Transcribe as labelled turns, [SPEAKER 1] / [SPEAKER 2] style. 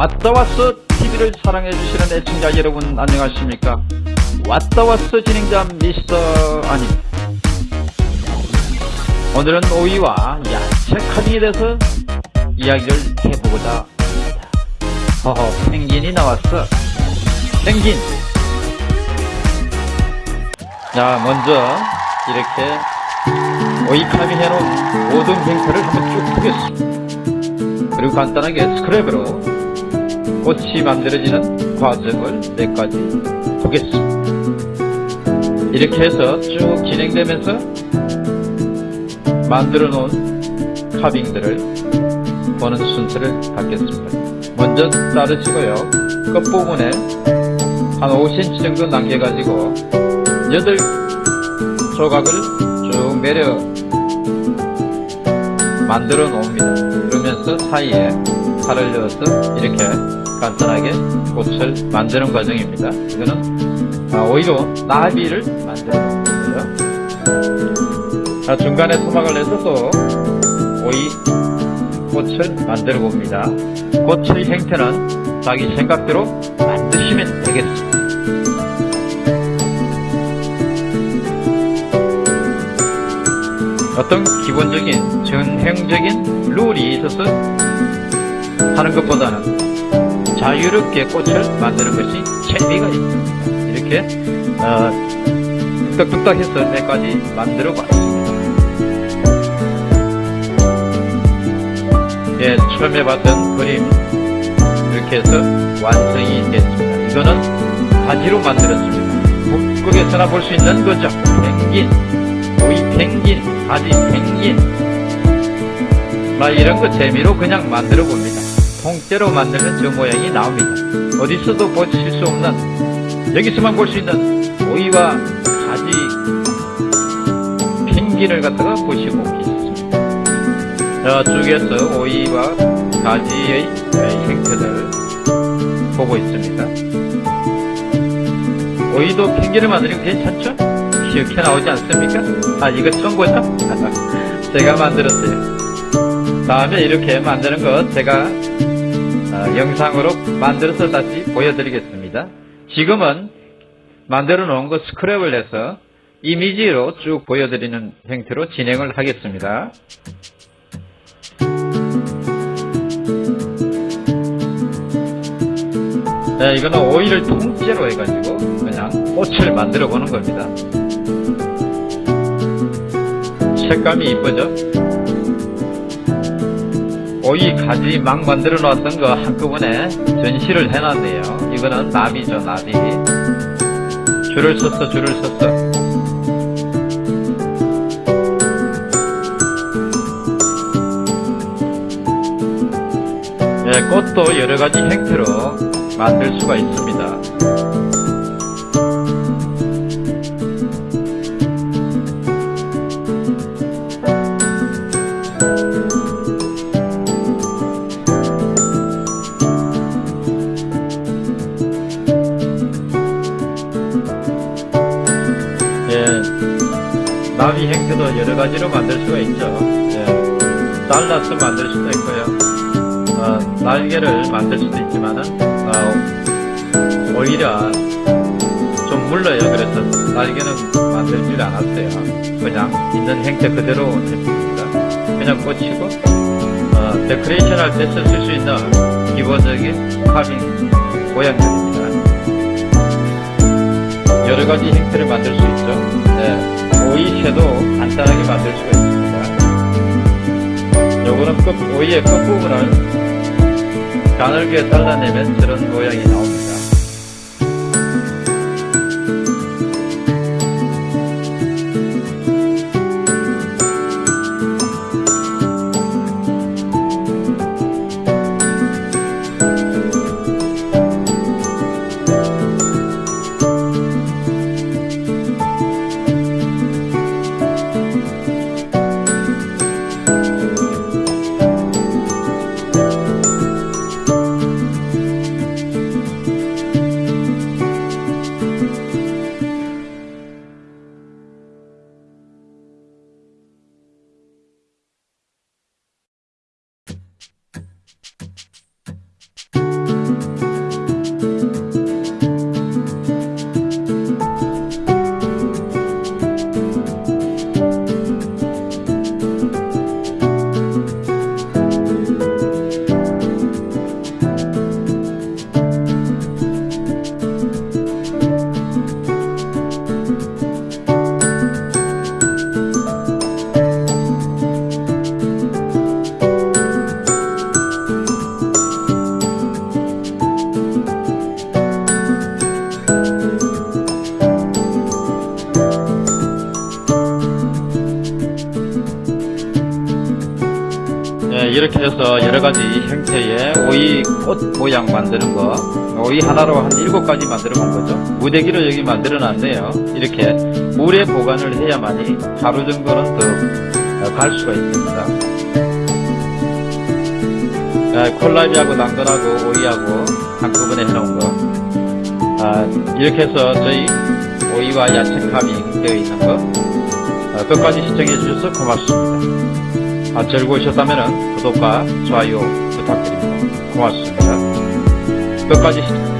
[SPEAKER 1] 왔다 왔어 TV를 사랑해주시는 애청자 여러분 안녕하십니까? 왔다 왔어 진행자 미스터 아닙니다 오늘은 오이와 야채 카빙에 대해서 이야기를 해보고자 합니다. 허허 펭귄이 나왔어. 펭귄. 자 먼저 이렇게 오이 카빙 해놓은 모든 행태를 한번 쭉 보겠습니다. 그리고 간단하게 스크랩으로 꽃이 만들어지는 과정을 몇 가지 보겠습니다. 이렇게 해서 쭉 진행되면서 만들어 놓은 카빙들을 보는 순서를 갖겠습니다. 먼저 자르시고요. 끝부분에 한 5cm 정도 남겨가지고 8조각을 쭉 내려 만들어 놓습니다. 그러면서 사이에 칼을 넣어서 이렇게 간단하게 꽃을 만드는 과정입니다. 이거는 아, 오히려 나비를 놓은 거고요. 자, 중간에 토막을 내서 또 오이 꽃을 만들어 봅니다. 꽃의 형태는 자기 생각대로 만드시면 되겠습니다. 어떤 기본적인 전형적인 룰이 있어서 하는 것보다는 자유롭게 꽃을 만드는 것이 재미가 있습니다. 이렇게 어, 뚝딱뚝딱 해서 몇 가지 만들어 봤습니다. 예, 처음에 봤던 그림 이렇게 해서 완성이 됐습니다. 이거는 가지로 만들었습니다. 북극에서나 볼 수 있는 거죠. 펭귄, 오이 펭귄, 가지 펭귄 막 이런 거 재미로 그냥 만들어 봅니다. 통째로 만들면 저 모양이 나옵니다. 어디서도 보실 수 없는 여기서만 볼 수 있는 오이와 가지 펭귄을 갖다가 보시고 계십니다. 저쪽에서 오이와 가지의 형태를 보고 있습니다. 오이도 펭귄을 만들면 괜찮죠? 이렇게 나오지 않습니까? 아 이거 처음 보죠? 제가 만들었어요. 다음에 이렇게 만드는 것 제가 어, 영상으로 만들어서 다시 보여드리겠습니다. 지금은 만들어 놓은 거 스크랩을 해서 이미지로 쭉 보여드리는 형태로 진행을 하겠습니다. 네, 이거는 오일을 통째로 해가지고 그냥 꽃을 만들어 보는 겁니다. 색감이 이쁘죠? 오이 가지 막 만들어 놨던 거 한꺼번에 전시를 해놨네요. 이거는 나비죠, 나비. 줄을 섰어, 줄을 섰어. 예, 꽃도 여러가지 형태로 만들 수가 있습니다. 예, 나비 형태도 여러 가지로 만들 수가 있죠. 예, 잘라서 만들 수도 있고요. 어, 날개를 만들 수도 있지만은 어, 오히려 좀 물러요. 그래서 날개는 만들질 않았어요. 그냥 있는 형태 그대로 했습니다. 그냥 꽂히고 어, 데코레이션 할 때 쓸 수 있는 기본적인 카빙 모양들입니다. 여러 가지 형태를 만들 수 있죠. 네, 오이채도 간단하게 만들 수가 있습니다. 요거는 끝, 오이의 끝부분을 가늘게 잘라내면 저런 모양이 나옵니다. 이렇게 해서 여러 가지 형태의 오이 꽃 모양 만드는 거, 오이 하나로 한 일곱 가지 만들어 본 거죠. 무대기를 여기 만들어 놨네요. 이렇게 물에 보관을 해야만이 하루 정도는 더 갈 수가 있습니다. 아, 콜라비하고 당근하고 오이하고 한꺼번에 해놓은 거. 아, 이렇게 해서 저희 오이와 야채 카빙 되어 있는 거 아, 끝까지 시청해 주셔서 고맙습니다. 아, 즐거우셨다면 구독과 좋아요 부탁드립니다. 고맙습니다. 끝까지 시청